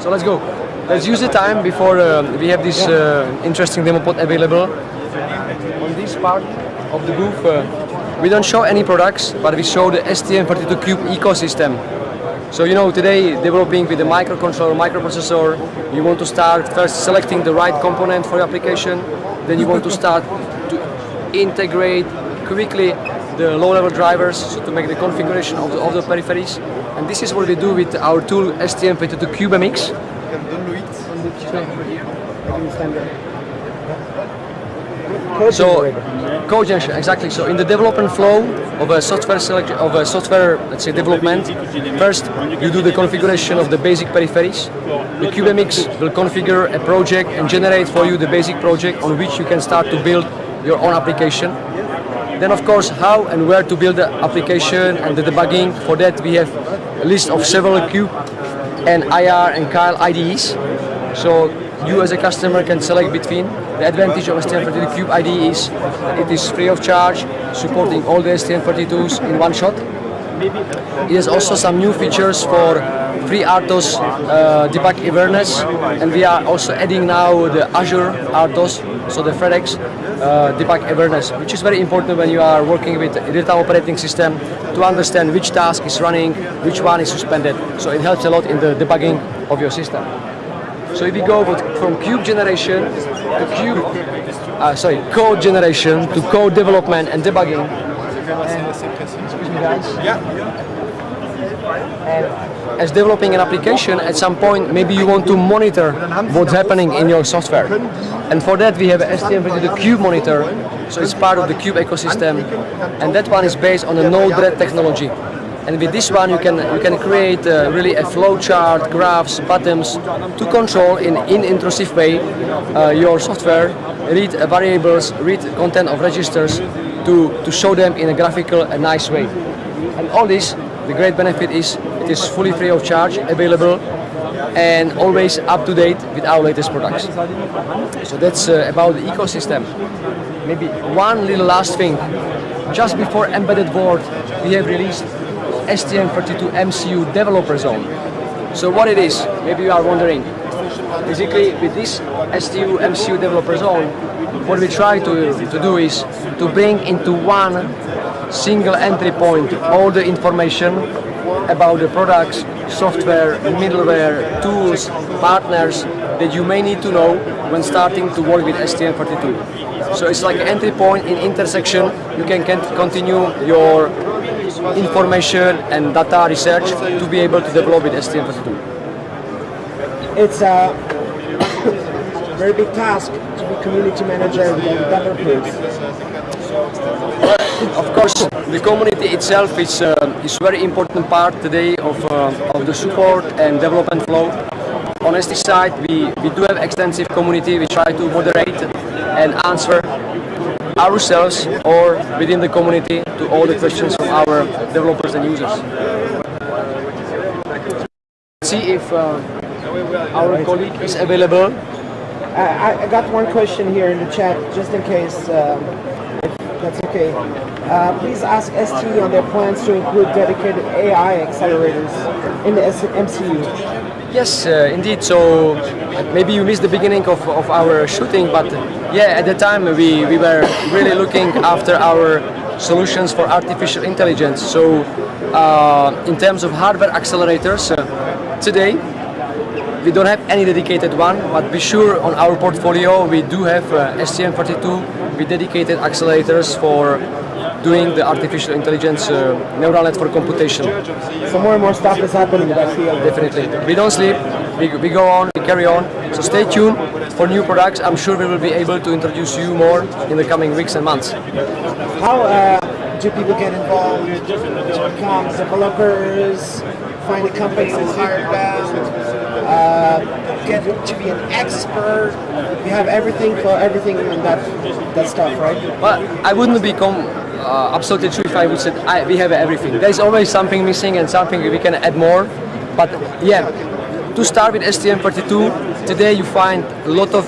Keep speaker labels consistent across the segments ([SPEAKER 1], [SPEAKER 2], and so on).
[SPEAKER 1] So let's go. Let's use the time before uh, we have this uh, interesting demo pod available. On this part of the booth, uh, we don't show any products, but we show the STM32Cube ecosystem. So you know, today developing with the microcontroller, microprocessor, you want to start first selecting the right component for your application, then you want to start to integrate quickly the low-level drivers so to make the configuration of the, of the peripheries. And this is what we do with our tool STM32CubeMX. So, code exactly. So, in the development flow of a software selection, of a software, let's say, development, first you do the configuration of the basic peripheries. The CubeMX will configure a project and generate for you the basic project on which you can start to build your own application. Then, of course, how and where to build the application and the debugging. For that, we have a list of several Cube and IAR and Keil IDEs. So you as a customer can select between. The advantage of STM32 Cube IDE is it is free of charge, supporting all the STM32s in one shot. It has also some new features for FreeRTOS uh, debug awareness, and we are also adding now the Azure RTOS, so the ThreadX uh, debug awareness, which is very important when you are working with real-time operating system to understand which task is running, which one is suspended. So it helps a lot in the debugging of your system. So if we go from cube generation to cube, uh, sorry, code generation to code development and debugging. And, excuse me guys. And as developing an application, at some point maybe you want to monitor what's happening in your software. And for that we have STM32 Cube Monitor, so it's part of the Cube ecosystem. And that one is based on a Node-RED technology. And with this one, you can you can create uh, really a flowchart, graphs, buttons to control in in intrusive way uh, your software, read variables, read content of registers to to show them in a graphical, a nice way. And all this, the great benefit is it is fully free of charge, available, and always up to date with our latest products. So that's uh, about the ecosystem. Maybe one little last thing. Just before Embedded World, we have released STM32 MCU Developer Zone. So what it is, maybe you are wondering. Basically, with this STU MCU Developer Zone, what we try to, to do is to bring into one single entry point all the information about the products, software, middleware, tools, partners that you may need to know when starting to work with STM32. So it's like an entry point in intersection. You can continue your information and data research to be able to develop with STM32.
[SPEAKER 2] It's a very big task to be community manager and developers.
[SPEAKER 1] Of course, the community itself is uh, is very important part today of uh, of the support and development flow. On ST side, we, we do have extensive community. We try to moderate and answer ourselves or within the community to all the questions from our developers and users. See if uh, our colleague is available.
[SPEAKER 2] I, I got one question here in the chat, just in case, um, if that's okay. Uh, please ask ST on their plans to include dedicated AI accelerators in the MCU.
[SPEAKER 1] Yes, uh, indeed. So uh, maybe you missed the beginning of, of our shooting, but yeah, at the time we, we were really looking after our solutions for artificial intelligence. So uh, in terms of hardware accelerators, uh, today we don't have any dedicated one, but be sure on our portfolio we do have uh, STM32 with dedicated accelerators for doing the artificial intelligence uh, neural net for computation.
[SPEAKER 2] So more and more stuff is happening in that field.
[SPEAKER 1] Definitely. We don't sleep, we, we go on, we carry on. So stay tuned for new products. I'm sure we will be able to introduce you more in the coming weeks and months.
[SPEAKER 2] How uh, do people get involved developers, find a company hire them, uh, get to be an expert? We have everything for everything and that, that stuff, right?
[SPEAKER 1] Well, I wouldn't become uh, absolutely true if I would say I, we have everything. There's always something missing and something we can add more. But yeah, to start with STM32, today you find a lot of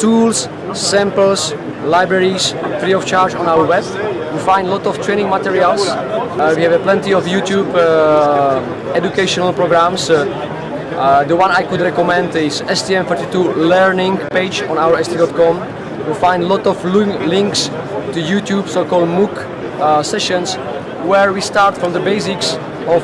[SPEAKER 1] tools, samples, libraries free of charge on our web. You find a lot of training materials. Uh, we have plenty of YouTube uh, educational programs. Uh, Uh, the one I could recommend is STM32 learning page on our st.com. You'll find a lot of links to YouTube, so-called MOOC uh, sessions, where we start from the basics of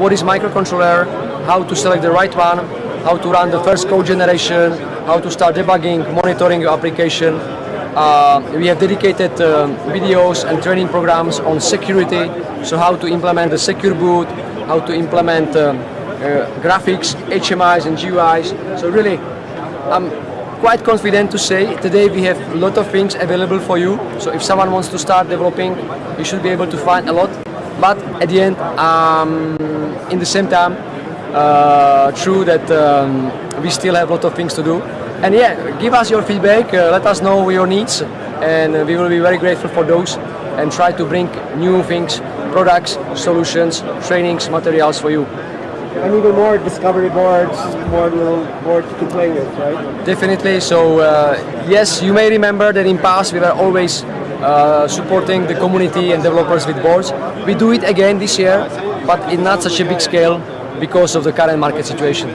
[SPEAKER 1] what is microcontroller, how to select the right one, how to run the first code generation, how to start debugging, monitoring your application. Uh, we have dedicated um, videos and training programs on security, so how to implement the secure boot, how to implement um, uh, graphics, HMIs and GUIs. So really, I'm quite confident to say today we have a lot of things available for you. So if someone wants to start developing, you should be able to find a lot. But at the end, um, in the same time, uh, true that um, we still have a lot of things to do. And yeah, give us your feedback, uh, let us know your needs, and we will be very grateful for those and try to bring new things, products, solutions, trainings, materials for you.
[SPEAKER 2] And even more discovery boards, more little boards to play with, right?
[SPEAKER 1] Definitely. So uh, yes, you may remember that in past we were always uh, supporting the community and developers with boards. We do it again this year, but in not such a big scale because of the current market situation.